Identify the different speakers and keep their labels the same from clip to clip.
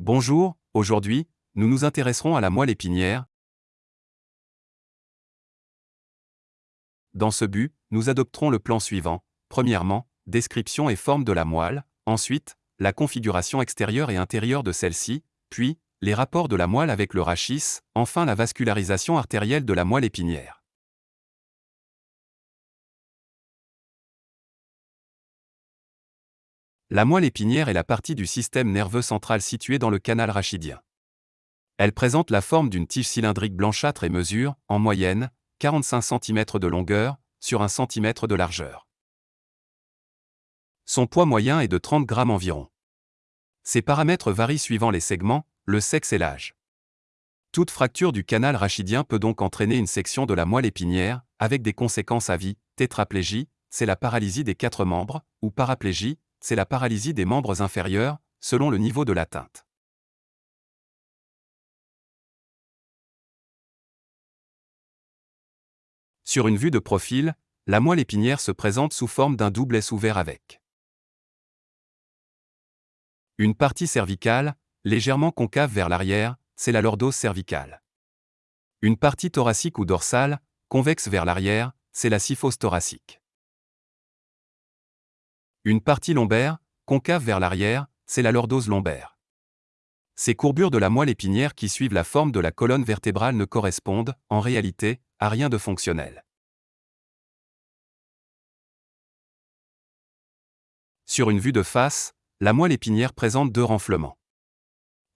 Speaker 1: Bonjour, aujourd'hui, nous nous intéresserons à la moelle épinière. Dans ce but, nous adopterons le plan suivant. Premièrement, description et forme de la moelle, ensuite, la configuration extérieure et intérieure de celle-ci, puis, les rapports de la moelle avec le rachis, enfin la vascularisation artérielle de la moelle épinière. La moelle épinière est la partie du système nerveux central située dans le canal rachidien. Elle présente la forme d'une tige cylindrique blanchâtre et mesure, en moyenne, 45 cm de longueur, sur 1 cm de largeur. Son poids moyen est de 30 g environ. Ces paramètres varient suivant les segments, le sexe et l'âge. Toute fracture du canal rachidien peut donc entraîner une section de la moelle épinière, avec des conséquences à vie, tétraplégie, c'est la paralysie des quatre membres, ou paraplégie, c'est la paralysie des membres inférieurs, selon le niveau de l'atteinte. Sur une vue de profil, la moelle épinière se présente sous forme d'un double S ouvert avec une partie cervicale, légèrement concave vers l'arrière, c'est la lordose cervicale. Une partie thoracique ou dorsale, convexe vers l'arrière, c'est la syphose thoracique. Une partie lombaire, concave vers l'arrière, c'est la lordose lombaire. Ces courbures de la moelle épinière qui suivent la forme de la colonne vertébrale ne correspondent, en réalité, à rien de fonctionnel. Sur une vue de face, la moelle épinière présente deux renflements.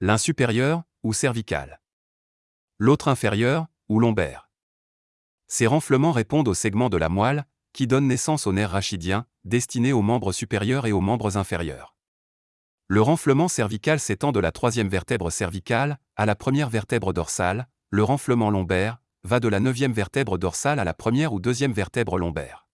Speaker 1: L'un supérieur, ou cervical. L'autre inférieur, ou lombaire. Ces renflements répondent au segment de la moelle, qui donne naissance au nerf rachidien, destiné aux membres supérieurs et aux membres inférieurs. Le renflement cervical s'étend de la troisième vertèbre cervicale à la première vertèbre dorsale, le renflement lombaire va de la neuvième vertèbre dorsale à la première ou deuxième vertèbre lombaire.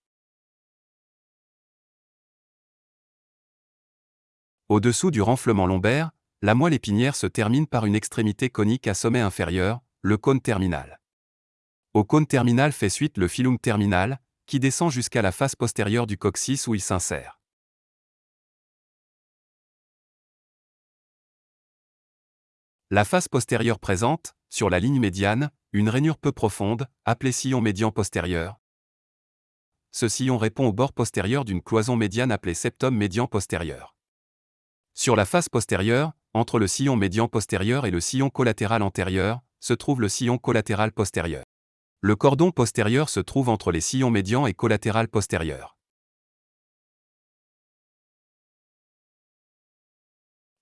Speaker 1: Au-dessous du renflement lombaire, la moelle épinière se termine par une extrémité conique à sommet inférieur, le cône terminal. Au cône terminal fait suite le filum terminal, qui descend jusqu'à la face postérieure du coccyx où il s'insère. La face postérieure présente, sur la ligne médiane, une rainure peu profonde, appelée sillon médian postérieur. Ce sillon répond au bord postérieur d'une cloison médiane appelée septum médian postérieur. Sur la face postérieure, entre le sillon médian postérieur et le sillon collatéral antérieur, se trouve le sillon collatéral postérieur. Le cordon postérieur se trouve entre les sillons médians et collatéral postérieur.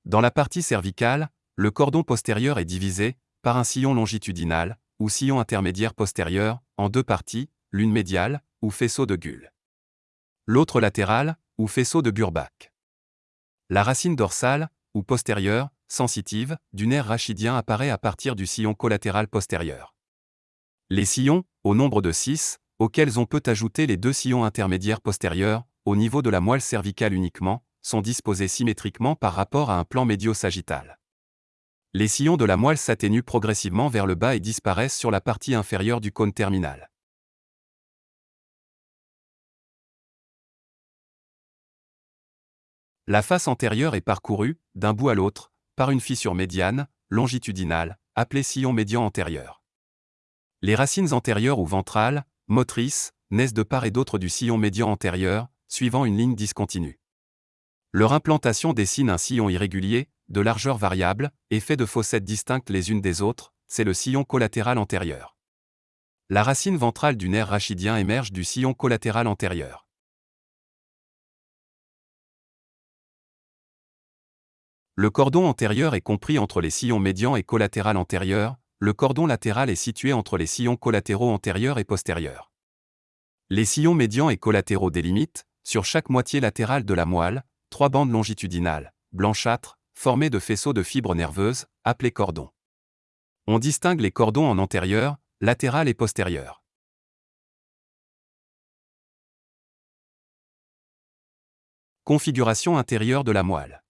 Speaker 1: Dans la partie cervicale, le cordon postérieur est divisé, par un sillon longitudinal, ou sillon intermédiaire postérieur, en deux parties, l'une médiale, ou faisceau de Gull. L'autre latérale, ou faisceau de Burbach. La racine dorsale, ou postérieure, sensitive, du nerf rachidien apparaît à partir du sillon collatéral postérieur. Les sillons, au nombre de 6, auxquels on peut ajouter les deux sillons intermédiaires postérieurs, au niveau de la moelle cervicale uniquement, sont disposés symétriquement par rapport à un plan médio-sagittal. Les sillons de la moelle s'atténuent progressivement vers le bas et disparaissent sur la partie inférieure du cône terminal. La face antérieure est parcourue, d'un bout à l'autre, par une fissure médiane, longitudinale, appelée sillon médian antérieur. Les racines antérieures ou ventrales, motrices, naissent de part et d'autre du sillon médian antérieur, suivant une ligne discontinue. Leur implantation dessine un sillon irrégulier, de largeur variable, et fait de fossettes distinctes les unes des autres, c'est le sillon collatéral antérieur. La racine ventrale du nerf rachidien émerge du sillon collatéral antérieur. Le cordon antérieur est compris entre les sillons médians et collatéral antérieur, le cordon latéral est situé entre les sillons collatéraux antérieurs et postérieurs. Les sillons médians et collatéraux délimitent, sur chaque moitié latérale de la moelle, trois bandes longitudinales, blanchâtres, formées de faisceaux de fibres nerveuses, appelés cordons. On distingue les cordons en antérieur, latéral et postérieur. Configuration intérieure de la moelle.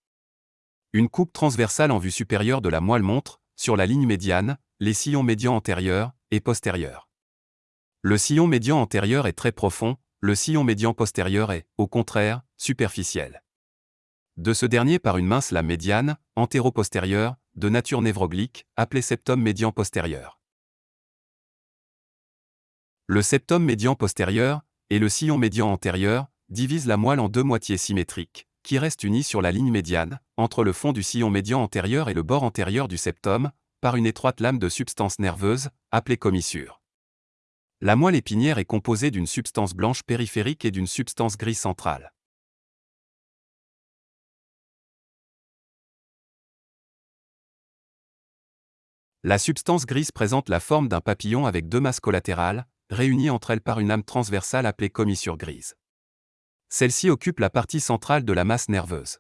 Speaker 1: Une coupe transversale en vue supérieure de la moelle montre, sur la ligne médiane, les sillons médians antérieurs et postérieurs. Le sillon médian antérieur est très profond, le sillon médian postérieur est, au contraire, superficiel. De ce dernier par une mince lame médiane, antéro-postérieure, de nature névroglique, appelé septum médian postérieur. Le septum médian postérieur et le sillon médian antérieur divisent la moelle en deux moitiés symétriques, qui restent unies sur la ligne médiane, entre le fond du sillon médian antérieur et le bord antérieur du septum, par une étroite lame de substance nerveuse, appelée commissure. La moelle épinière est composée d'une substance blanche périphérique et d'une substance grise centrale. La substance grise présente la forme d'un papillon avec deux masses collatérales, réunies entre elles par une âme transversale appelée commissure grise. Celle-ci occupe la partie centrale de la masse nerveuse.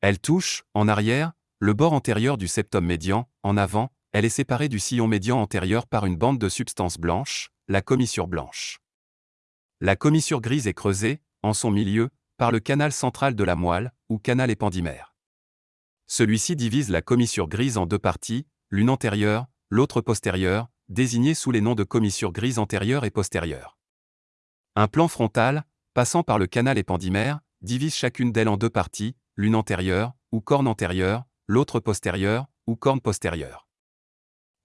Speaker 1: Elle touche, en arrière, le bord antérieur du septum médian, en avant, elle est séparée du sillon médian antérieur par une bande de substance blanche, la commissure blanche. La commissure grise est creusée, en son milieu, par le canal central de la moelle, ou canal épandymère. Celui-ci divise la commissure grise en deux parties, l'une antérieure, l'autre postérieure, désignées sous les noms de commissure grise antérieure et postérieure. Un plan frontal, passant par le canal épandymère, divise chacune d'elles en deux parties, l'une antérieure, ou corne antérieure, l'autre postérieure, ou corne postérieure.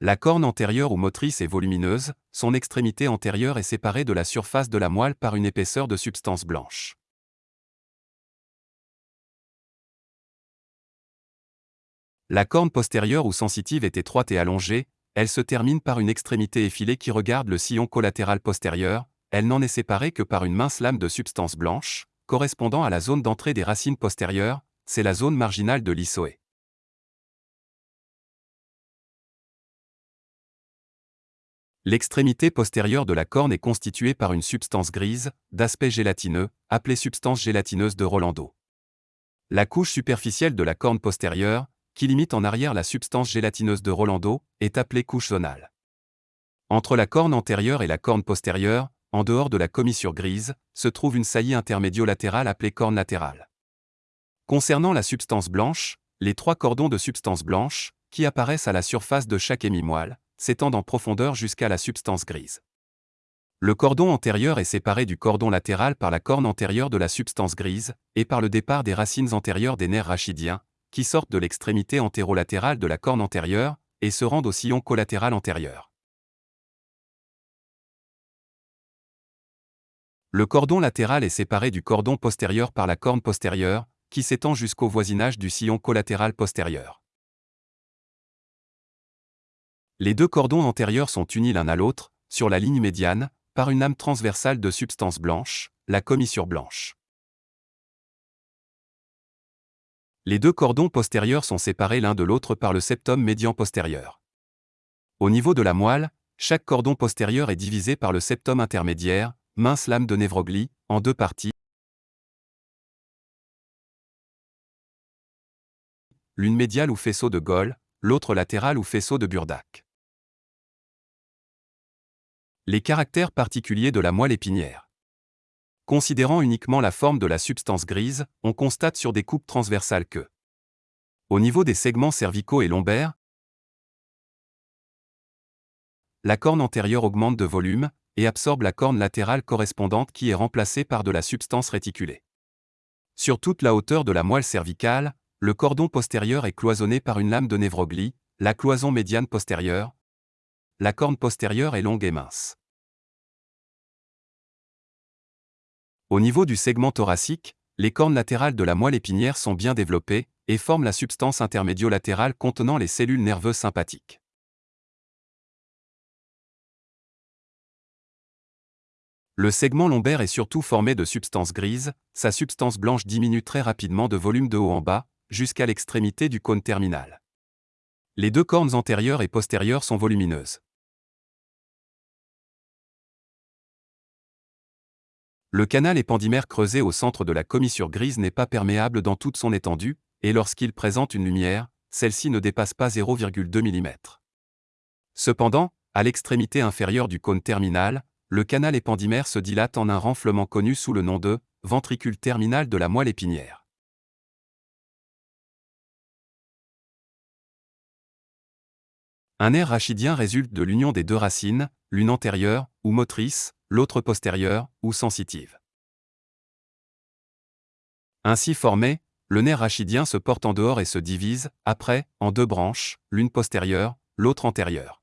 Speaker 1: La corne antérieure ou motrice est volumineuse, son extrémité antérieure est séparée de la surface de la moelle par une épaisseur de substance blanche. La corne postérieure ou sensitive est étroite et allongée, elle se termine par une extrémité effilée qui regarde le sillon collatéral postérieur, elle n'en est séparée que par une mince lame de substance blanche, correspondant à la zone d'entrée des racines postérieures, c'est la zone marginale de l'issoé. L'extrémité postérieure de la corne est constituée par une substance grise, d'aspect gélatineux, appelée substance gélatineuse de Rolando. La couche superficielle de la corne postérieure, qui limite en arrière la substance gélatineuse de Rolando, est appelée couche zonale. Entre la corne antérieure et la corne postérieure, en dehors de la commissure grise, se trouve une saillie intermédio-latérale appelée corne latérale. Concernant la substance blanche, les trois cordons de substance blanche, qui apparaissent à la surface de chaque hémimoelle, s'étendent en profondeur jusqu'à la substance grise. Le cordon antérieur est séparé du cordon latéral par la corne antérieure de la substance grise, et par le départ des racines antérieures des nerfs rachidiens, qui sortent de l'extrémité antérolatérale de la corne antérieure, et se rendent au sillon collatéral antérieur. Le cordon latéral est séparé du cordon postérieur par la corne postérieure, qui s'étend jusqu'au voisinage du sillon collatéral postérieur. Les deux cordons antérieurs sont unis l'un à l'autre, sur la ligne médiane, par une âme transversale de substance blanche, la commissure blanche. Les deux cordons postérieurs sont séparés l'un de l'autre par le septum médian postérieur. Au niveau de la moelle, chaque cordon postérieur est divisé par le septum intermédiaire, mince lame de névroglie, en deux parties. L'une médiale ou faisceau de Gaulle, l'autre latérale ou faisceau de Burdac. Les caractères particuliers de la moelle épinière. Considérant uniquement la forme de la substance grise, on constate sur des coupes transversales que, au niveau des segments cervicaux et lombaires, la corne antérieure augmente de volume et absorbe la corne latérale correspondante qui est remplacée par de la substance réticulée. Sur toute la hauteur de la moelle cervicale, le cordon postérieur est cloisonné par une lame de névroglie, la cloison médiane postérieure. La corne postérieure est longue et mince. Au niveau du segment thoracique, les cornes latérales de la moelle épinière sont bien développées et forment la substance intermédio-latérale contenant les cellules nerveuses sympathiques. Le segment lombaire est surtout formé de substance grise, sa substance blanche diminue très rapidement de volume de haut en bas, jusqu'à l'extrémité du cône terminal. Les deux cornes antérieures et postérieures sont volumineuses. Le canal épandymère creusé au centre de la commissure grise n'est pas perméable dans toute son étendue, et lorsqu'il présente une lumière, celle-ci ne dépasse pas 0,2 mm. Cependant, à l'extrémité inférieure du cône terminal, le canal épandymère se dilate en un renflement connu sous le nom de ventricule terminal de la moelle épinière. Un nerf rachidien résulte de l'union des deux racines, l'une antérieure, ou motrice, l'autre postérieure, ou sensitive. Ainsi formé, le nerf rachidien se porte en dehors et se divise, après, en deux branches, l'une postérieure, l'autre antérieure.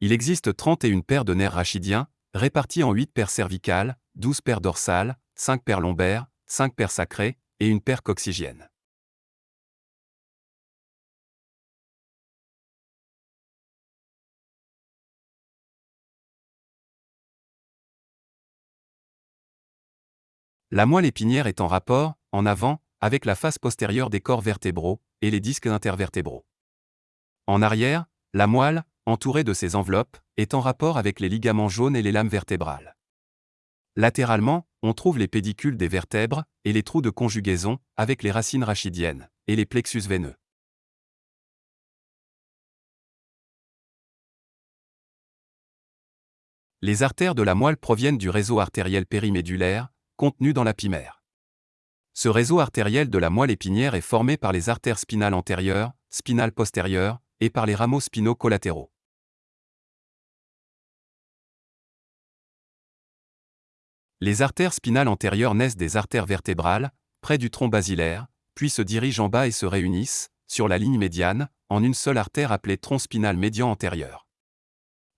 Speaker 1: Il existe 31 paires de nerfs rachidiens, répartis en 8 paires cervicales, 12 paires dorsales, 5 paires lombaires, 5 paires sacrées, et une paire coccygienne. La moelle épinière est en rapport, en avant, avec la face postérieure des corps vertébraux et les disques intervertébraux. En arrière, la moelle, entourée de ces enveloppes, est en rapport avec les ligaments jaunes et les lames vertébrales. Latéralement, on trouve les pédicules des vertèbres et les trous de conjugaison avec les racines rachidiennes et les plexus veineux. Les artères de la moelle proviennent du réseau artériel périmédulaire, contenu dans la pimère. Ce réseau artériel de la moelle épinière est formé par les artères spinales antérieures, spinales postérieures, et par les rameaux spinaux collatéraux. Les artères spinales antérieures naissent des artères vertébrales, près du tronc basilaire, puis se dirigent en bas et se réunissent, sur la ligne médiane, en une seule artère appelée tronc spinal médian antérieur.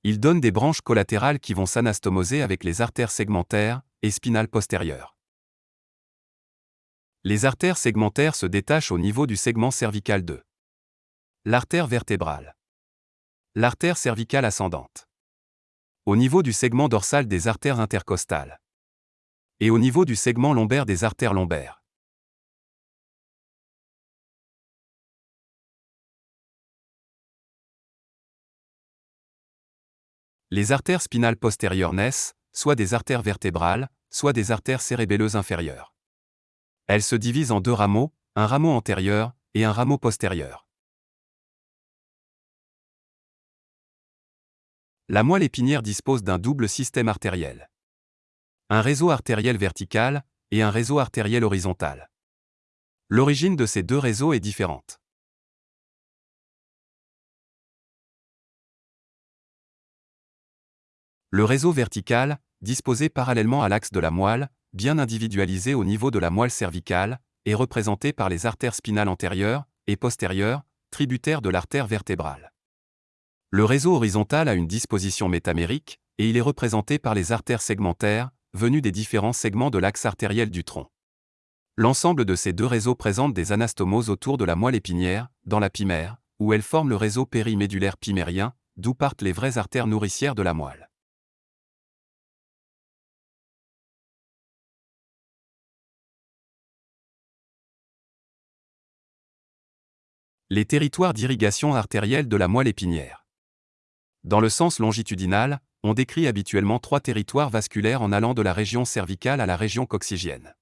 Speaker 1: Ils donnent des branches collatérales qui vont s'anastomoser avec les artères segmentaires, et spinale postérieure. Les artères segmentaires se détachent au niveau du segment cervical 2. L'artère vertébrale. L'artère cervicale ascendante. Au niveau du segment dorsal des artères intercostales. Et au niveau du segment lombaire des artères lombaires. Les artères spinales postérieures naissent, soit des artères vertébrales, soit des artères cérébelleuses inférieures. Elles se divisent en deux rameaux, un rameau antérieur et un rameau postérieur. La moelle épinière dispose d'un double système artériel. Un réseau artériel vertical et un réseau artériel horizontal. L'origine de ces deux réseaux est différente. Le réseau vertical, disposé parallèlement à l'axe de la moelle, bien individualisé au niveau de la moelle cervicale, est représenté par les artères spinales antérieures et postérieures, tributaires de l'artère vertébrale. Le réseau horizontal a une disposition métamérique, et il est représenté par les artères segmentaires, venues des différents segments de l'axe artériel du tronc. L'ensemble de ces deux réseaux présente des anastomoses autour de la moelle épinière, dans la pimère, où elles forment le réseau périmédulaire pimérien, d'où partent les vraies artères nourricières de la moelle. Les territoires d'irrigation artérielle de la moelle épinière. Dans le sens longitudinal, on décrit habituellement trois territoires vasculaires en allant de la région cervicale à la région coccygienne.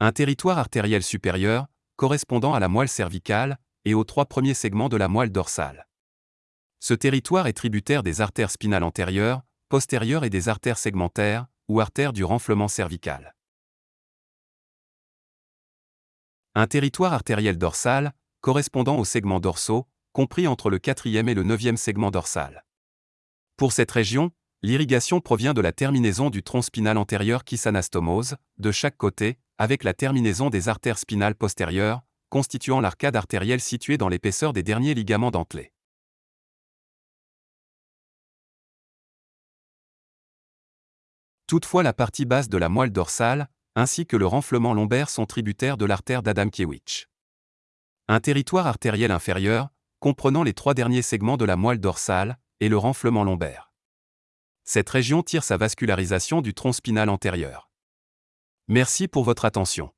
Speaker 1: Un territoire artériel supérieur, correspondant à la moelle cervicale, et aux trois premiers segments de la moelle dorsale. Ce territoire est tributaire des artères spinales antérieures, postérieures et des artères segmentaires, ou artères du renflement cervical. Un territoire artériel dorsal, correspondant aux segments dorsaux, compris entre le quatrième et le neuvième segment dorsal. Pour cette région, l'irrigation provient de la terminaison du tronc spinal antérieur qui s'anastomose, de chaque côté, avec la terminaison des artères spinales postérieures, constituant l'arcade artérielle située dans l'épaisseur des derniers ligaments dentelés. Toutefois la partie basse de la moelle dorsale, ainsi que le renflement lombaire sont tributaires de l'artère d'Adamkiewicz. Un territoire artériel inférieur, comprenant les trois derniers segments de la moelle dorsale, et le renflement lombaire. Cette région tire sa vascularisation du tronc spinal antérieur. Merci pour votre attention.